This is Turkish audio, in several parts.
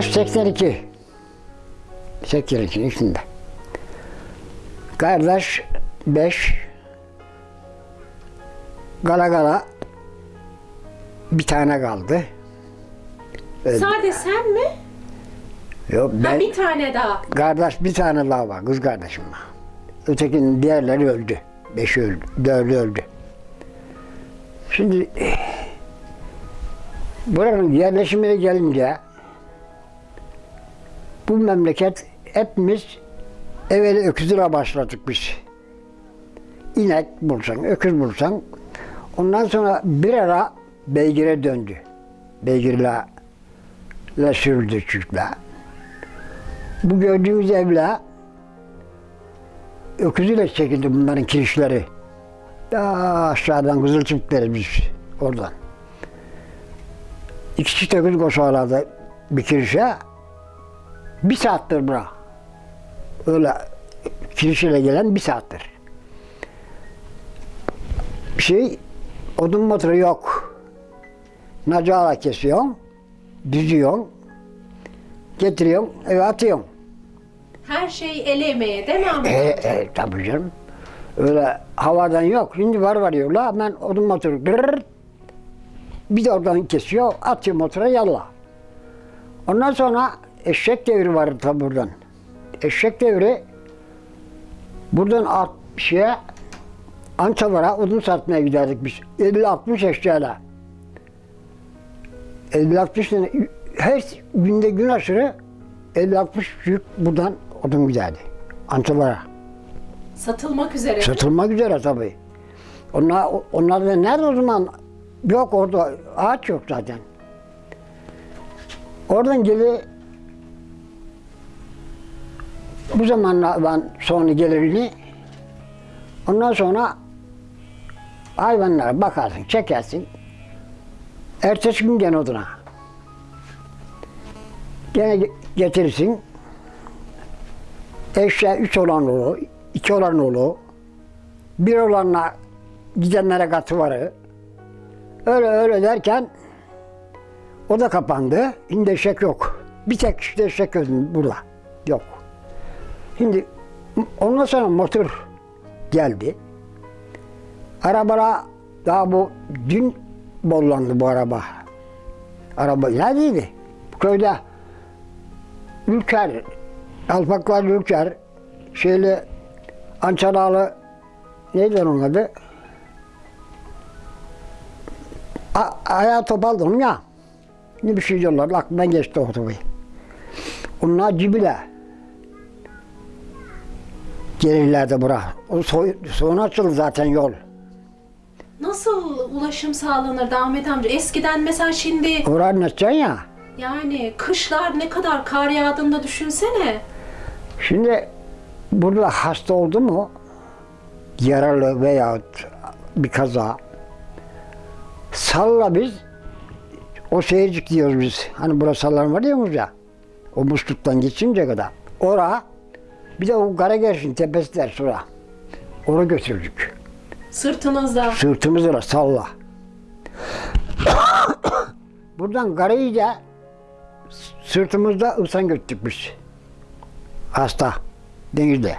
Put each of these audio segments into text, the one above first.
Yaş 82. 82 içinde. Kardeş 5. Gala gala bir tane kaldı. Sade sen mi? Yok Ha, ben bir tane daha. kardeş bir tane daha var kız kardeşim var. Ötekinin diğerleri öldü. Beşi öldü, dördü öldü. Şimdi buranın yerleşimine gelince bu memleket hepimiz evveli öküzüyle başladık biz. İnek bulsan, öküz bulsan ondan sonra bir ara beygire döndü. Beygirle le sürüldü çiftler. Bu gördüğünüz evler öküzüyle çekildi bunların kirişleri. Daha aşağıdan kızıl çiftleri biz oradan. İki çift öküz koşarlardı bir kirişe. Bir saattir bura. Öyle kirişiyle gelen bir saattir. Şey, odun motoru yok. Nacala kesiyorsun, düzüyorsun, getiriyorsun, eve atıyorsun. Her şey el emeği değil mi Ahmet? E, e, tabii canım. Öyle havadan yok. Şimdi var varıyorlar. Hemen odun motoru dırırır. Bir de oradan kesiyor. Atıyor motora yallah. Ondan sonra eşek devri vardı tabi buradan. Eşek devri buradan at şeye Ançalara odun satmaya giderdik biz. 50-60 eşeğiyle. 50-60 tane her günde gün aşırı 50-60 yük buradan odun giderdi. Ançalara. Satılmak üzere. Satılmak üzere tabii. Onlar, onlar da nerede o zaman? Yok orada ağaç yok zaten. Oradan geli bu zamanlar ben sonra gelirini ondan sonra hayvanlara bakarsın, çekersin. Ertesi gün gene oduna. Gene ge- getirirsin. Eşya üç olan olur, iki olan olur. Bir olanla gidenlere katı varı. Öyle öyle derken o da kapandı. Şimdi eşek yok. Bir tek işte eşek burada. Yok. Şimdi ondan sonra motor geldi. Arabara daha bu dün bollandı bu araba. Araba neredeydi? Köyde Ülker, Alpaklar Ülker, şeyle Ançaralı neydi onun adı? A ayağı topaldı onun ya. Ne bir şey diyorlar, aklımdan geçti o. Onlar cibile. Gelirlerdi bura. O soy, sonra açıldı zaten yol. Nasıl ulaşım sağlanırdı Ahmet amca? Eskiden mesela şimdi Orayı anlatacaksın ya. yani kışlar ne kadar kar yağdığında düşünsene. Şimdi burada hasta oldu mu yaralı veya bir kaza salla biz o seyircik diyoruz biz. Hani burası sallan var diyoruz ya. O musluktan geçince kadar. Ora bir de o Karagerşin tepesi der sonra. Oraya götürdük. Sırtınızda. Sırtımızla salla. Buradan Karayıca sırtımızda ısan götürdük biz. Hasta. Denizde.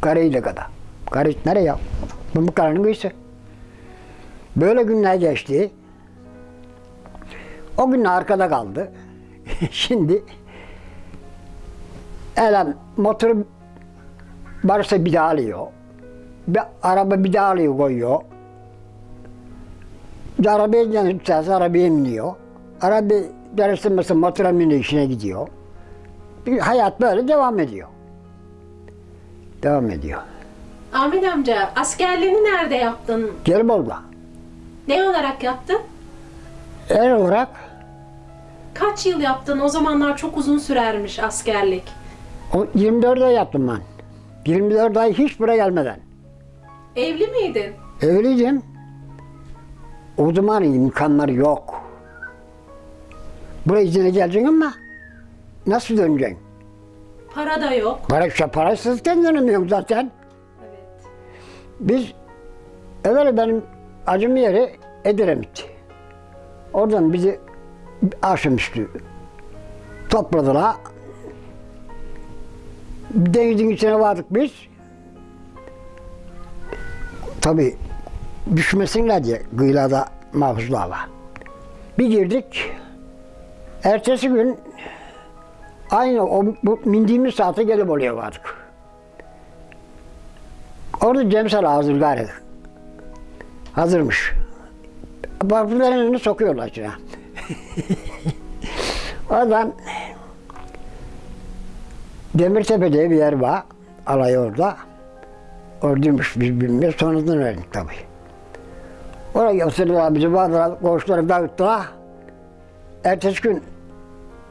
Karayıca kadar. Karayıç nereye ya? Bu bu karanın kıyısı. Böyle günler geçti. O gün arkada kaldı. Şimdi elem motoru varsa bir daha alıyor. Bir araba bir daha alıyor koyuyor. Bir arabaya canı tutarsa arabaya biniyor. Araba mesela motora biniyor işine gidiyor. Bir hayat böyle devam ediyor. Devam ediyor. Ahmet amca askerliğini nerede yaptın? Gelibolu'da. Ne olarak yaptın? Er olarak Kaç yıl yaptın? O zamanlar çok uzun sürermiş askerlik. O 24 ay yaptım ben. 24 ay hiç buraya gelmeden. Evli miydin? Evliydim. O zaman imkanlar yok. Buraya izine geleceksin ama nasıl döneceksin? Para da yok. Para, işte parasızken dönemiyorum zaten. Evet. Biz evvel benim acım yeri Edremit. Oradan bizi akşamüstü Topladılar. Denizin içine vardık biz. Tabi düşmesinler diye kıyılarda mahpuslar var. Bir girdik. Ertesi gün aynı o bu mindiğimiz saate gelip oraya vardık. Orada Cemsel hazır gari. Hazırmış. Elini sokuyorlar içine. Oradan Demirtepe diye bir yer var. Alay orada. Oradaymış biz bilmiyoruz. Sonradan öğrendik tabii. Oraya götürdüler bizi bağladılar. Koğuşları dağıttılar. Ertesi gün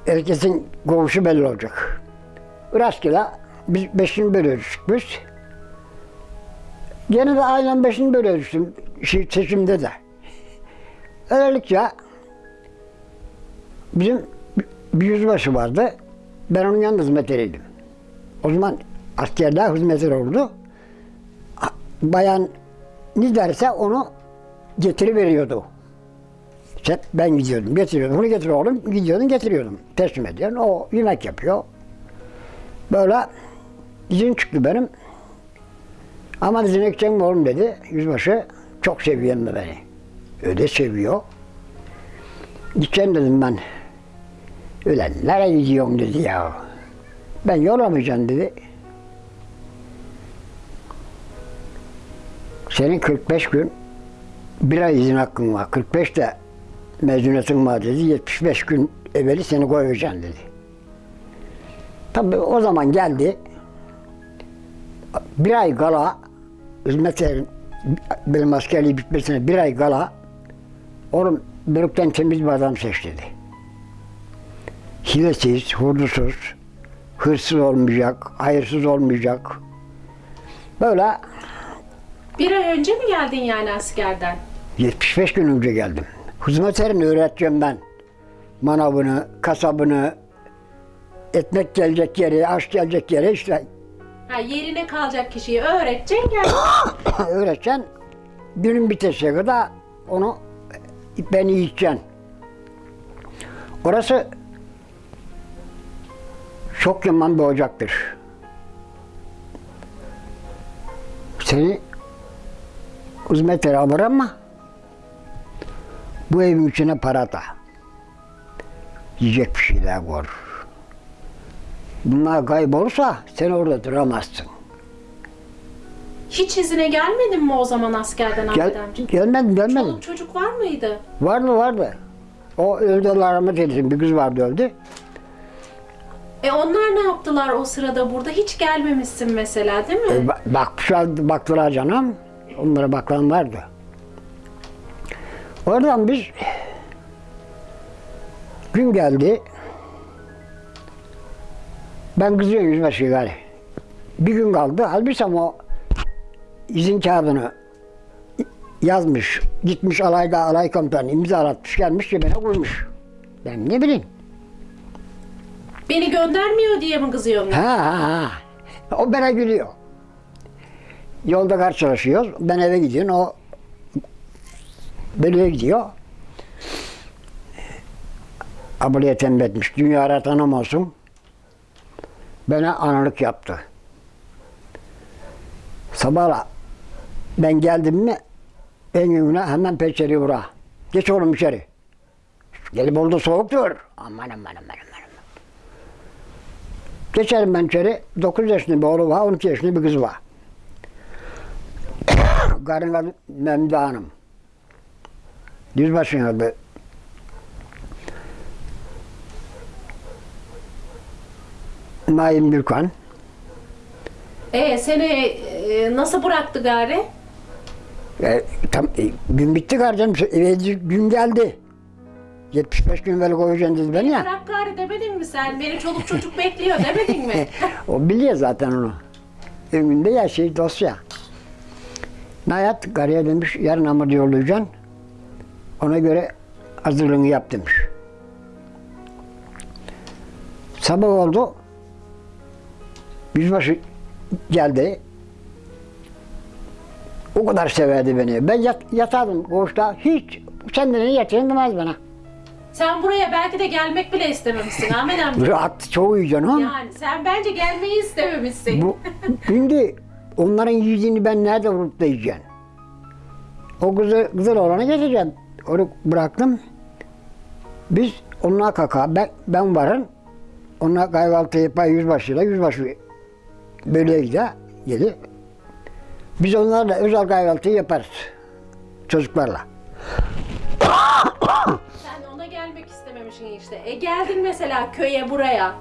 herkesin koğuşu belli olacak. Rastgele biz beşini bölüyoruz biz. Gene de aynen beşini bölüyoruz şey, seçimde de. Öylelikle bizim bir yüzbaşı vardı. Ben onun yanında hizmetleriydim. O zaman askerde hizmetler oldu. Bayan ne derse onu getiriveriyordu. İşte ben gidiyordum, getiriyordum. Bunu getir oğlum, gidiyordum, getiriyordum. Teslim ediyorum. O yemek yapıyor. Böyle izin çıktı benim. Ama izin gidecek mi oğlum dedi. Yüzbaşı çok seviyor beni. Öyle seviyor. Gideceğim dedim ben. Ulan nereye gidiyorsun dedi ya. Ben yollamayacağım dedi. Senin 45 gün bir ay izin hakkın var. 45 de mezuniyetin var dedi. 75 gün evveli seni koyacağım dedi. Tabii o zaman geldi. Bir ay kala hizmetlerin benim askerliği bitmesine bir ay kala oğlum bölükten temiz bir adam seç dedi. Hilesiz, hurdusuz, hırsız olmayacak, hayırsız olmayacak. Böyle Bir ay önce mi geldin yani askerden? 75 gün önce geldim. Hizmetlerini öğreteceğim ben. Manavını, kasabını, ekmek gelecek yeri, aş gelecek yeri işte Ha, yerine kalacak kişiyi öğreteceksin gel. öğreteceksin. Günün bitesiye kadar onu ben yiyeceksin. Orası çok yaman bir ocaktır. Seni hizmetlere alır ama bu evin içine para da. Yiyecek bir şeyler koy. Bunlar kaybolursa sen orada duramazsın. Hiç izine gelmedin mi o zaman askerden Gel, Ahmet amca? gelmedim, gelmedim. Çoluk çocuk var mıydı? Vardı vardı. O öldü Allah rahmet eylesin. Bir kız vardı öldü. E onlar ne yaptılar o sırada burada? Hiç gelmemişsin mesela değil mi? E, ba- bakmışlar, baktılar canım. Onlara bakan vardı. Oradan biz gün geldi. Ben kızıyorum yüzbaşı gari. Bir gün kaldı. Halbuki o izin kağıdını yazmış. Gitmiş alayda alay komutanı imzalatmış gelmiş cebine koymuş. Ben ne bileyim. Beni göndermiyor diye mi kızıyorsun? Ha ha ha. O bana gülüyor. Yolda karşılaşıyoruz. Ben eve gidiyorum. O böyle gidiyor. Ablaya tembih etmiş. Dünya tanım olsun. Bana analık yaptı. Sabah ben geldim mi en gününe hemen peçeri vura. Geç oğlum içeri. Gelip oldu soğuktur. Aman aman aman aman. Geçerim ben içeri. 9 yaşında bir oğlu var, 12 yaşında bir kız var. Karın adı Memde Hanım. Yüzbaşının adı. Naim Gürkan. E seni e, nasıl bıraktı gari? E, tam, e, gün bitti kardeşim. Gün geldi. 75 gün evvel koyacaksın dedi beni ya. Bırak gari demedin mi sen? Beni çoluk çocuk bekliyor demedin mi? o biliyor zaten onu. Önünde ya şey dosya. Nayat karıya demiş yarın hamur yollayacaksın. Ona göre hazırlığını yap demiş. Sabah oldu. Yüzbaşı geldi. O kadar severdi beni. Ben yat, yatardım koğuşta. Hiç senden yatırın demez bana. Sen buraya belki de gelmek bile istememişsin Ahmet amca. Rahat çoğu yiyeceksin ha. Yani sen bence gelmeyi istememişsin. Bu, şimdi onların yiyeceğini ben nerede vurup da yiyeceğim? O güzel, güzel olanı geçeceğim. Onu bıraktım. Biz onunla kaka, ben, ben varım. Onunla kahvaltı yapar yüzbaşıyla, yüzbaşı böyle gider, gelir. Biz onlarla özel kahvaltı yaparız. Çocuklarla. İstememişsin işte. E geldin mesela köye buraya.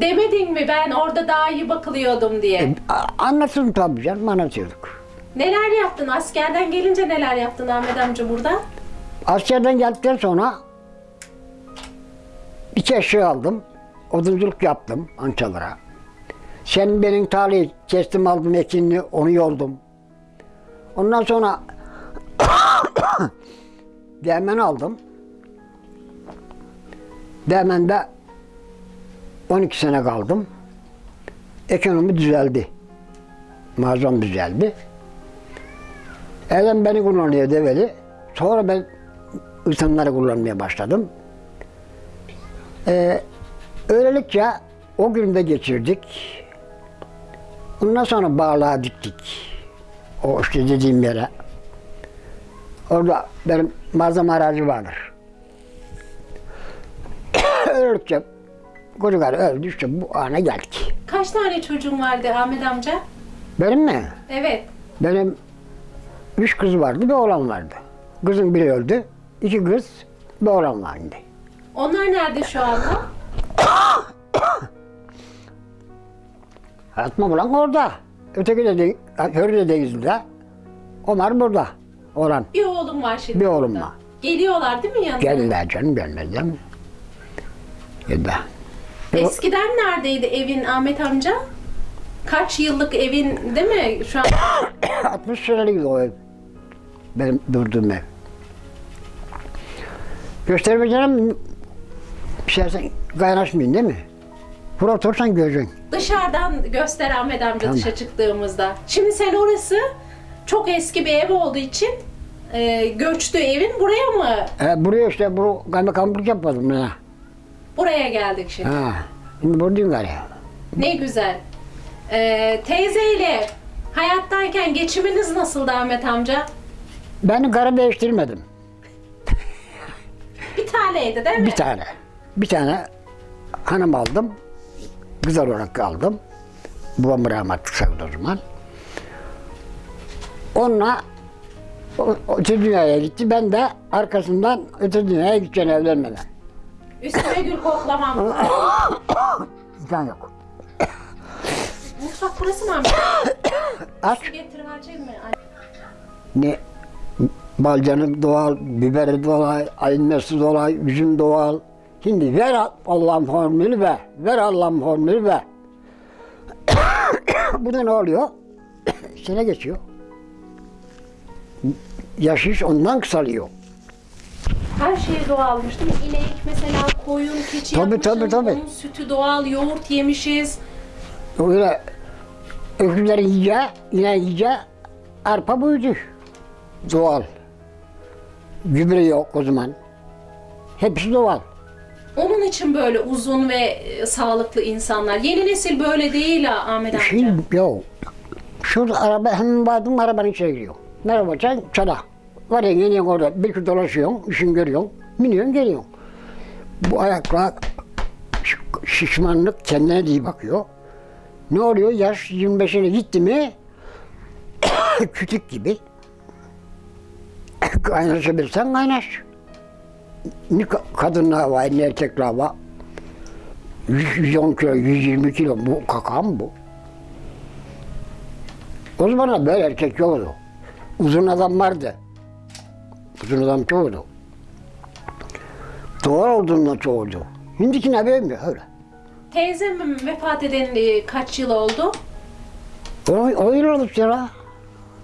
Demedin mi ben orada daha iyi bakılıyordum diye. A- Anlatırım tabii canım, anlatıyorduk. Neler yaptın? Askerden gelince neler yaptın Ahmet amca burada? Askerden geldikten sonra iki eşya aldım. Odunculuk yaptım Ançalara. Sen benim talihi kestim aldım ekinini onu yoldum. Ondan sonra Değmen aldım. Değmen'de 12 sene kaldım. Ekonomi düzeldi. Mağazam düzeldi. Elen beni kullanıyor develi. Sonra ben ısınları kullanmaya başladım. Ee, öylelikle o günde geçirdik. Ondan sonra bağlığa diktik. O işte dediğim yere. Orada benim malzeme aracı vardır. Öylelikle çocuklar öldü işte bu ana geldik. Kaç tane çocuğun vardı Ahmet amca? Benim mi? Evet. Benim üç kız vardı, bir oğlan vardı. Kızın biri öldü, iki kız, bir oğlan vardı. Onlar nerede şu anda? Atma bulan orada. Öteki de, de Hürri de denizde. Ömer burada. Oğlan. Bir oğlum var şimdi Bir oğlum burada. var. Geliyorlar değil mi yanına? Geldiler canım gelmezler mi? Geldi. Eskiden neredeydi evin Ahmet amca? Kaç yıllık evin değil mi? Şu an 60 senelik o ev. Benim durduğum ev. Göstermeyeceğim şeysen kaynaşmayın değil mi? Buraya otursan göreceksin. dışarıdan göster Ahmet amca Tamam. dışa çıktığımızda. Şimdi sen orası çok eski bir ev olduğu için e, göçtü evin buraya mı? E, buraya işte bu kaymakamlık yapmadım ya. Buraya geldik şimdi. Ha. Şimdi buradayım galiba. Ne güzel. E, teyzeyle hayattayken geçiminiz nasıldı Ahmet amca? Ben karı değiştirmedim. Bir taneydi değil mi? Bir tane. Bir tane hanım aldım. Kız olarak aldım. Babam rahmetli sevdi o zaman. Onunla o, öte dünyaya gitti. Ben de arkasından öte dünyaya gideceğim evlenmeden. Üstüme gül koklamam. İmkan yok. Mutfak burası mı amca? Aç. Getir harcayayım mı? Ne balcanı doğal, biberi doğal, ayınması doğal, üzüm doğal. Şimdi ver Allah'ın formülü be. Ver Allah'ın formülü be. Bu da ne oluyor? Sene geçiyor. Yaş ondan kısalıyor. Her şey doğalmış değil mi? İnek mesela koyun, keçi Tabii, yapmışsın. tabii, tabii. Onun sütü doğal, yoğurt yemişiz. Öyle öküzlerin yiyeceği, yine yiyeceği arpa buydu. Doğal. Gübre yok o zaman. Hepsi doğal. Onun için böyle uzun ve e, sağlıklı insanlar. Yeni nesil böyle değil ha Ahmet amca. Şimdi yok. Şurada araba hemen vardım arabanın içine giriyor. Merhaba sen çala. Var ya yeni orada bir gün dolaşıyorsun, işin görüyorsun, biniyorsun geliyorsun. Bu ayaklar şiş- şişmanlık kendine iyi bakıyor. Ne oluyor? Yaş 25'ine gitti mi kütük gibi. Kaynaşabilirsen kaynaş. Ne ka- kadınlar var, ne erkekler var. 100, 110 kilo, 120 kilo bu kakam bu. O zaman böyle erkek yoktu. Uzun adam vardı. Uzun adam çoğuldu. Doğal olduğundan çoğuldu. Şimdiki ne böyle mi? Öyle. Teyzem vefat edeli kaç yıl oldu? O, o yıl oldu ya.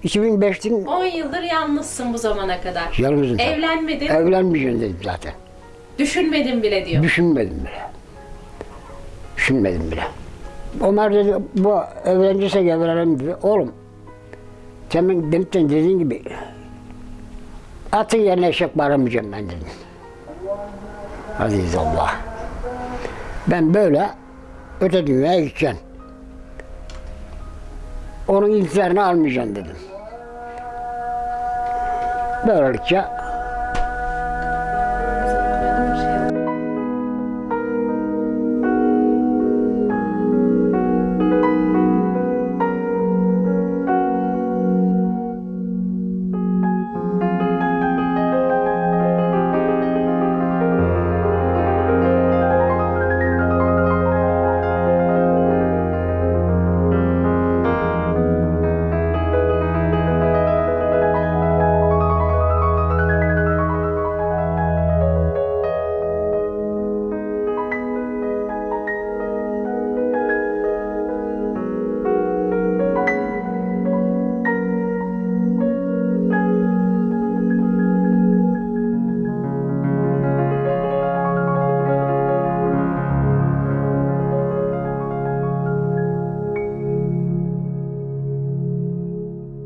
2005'tin 10 yıldır yalnızsın bu zamana kadar. yalnızım. Evlenmedin, Evlenmeyeceğim dedim zaten. düşünmedin bile diyor. Düşünmedim bile. Düşünmedim bile. Ömer dedi, bu evleneceksek evlenelim dedi. Oğlum, sen benim dediğin gibi atın yerine eşek bağlamayacağım ben dedim. Aziz Allah. Ben böyle öte dünyaya gideceğim. Onun intiharını almayacağım dedim. Böylelikle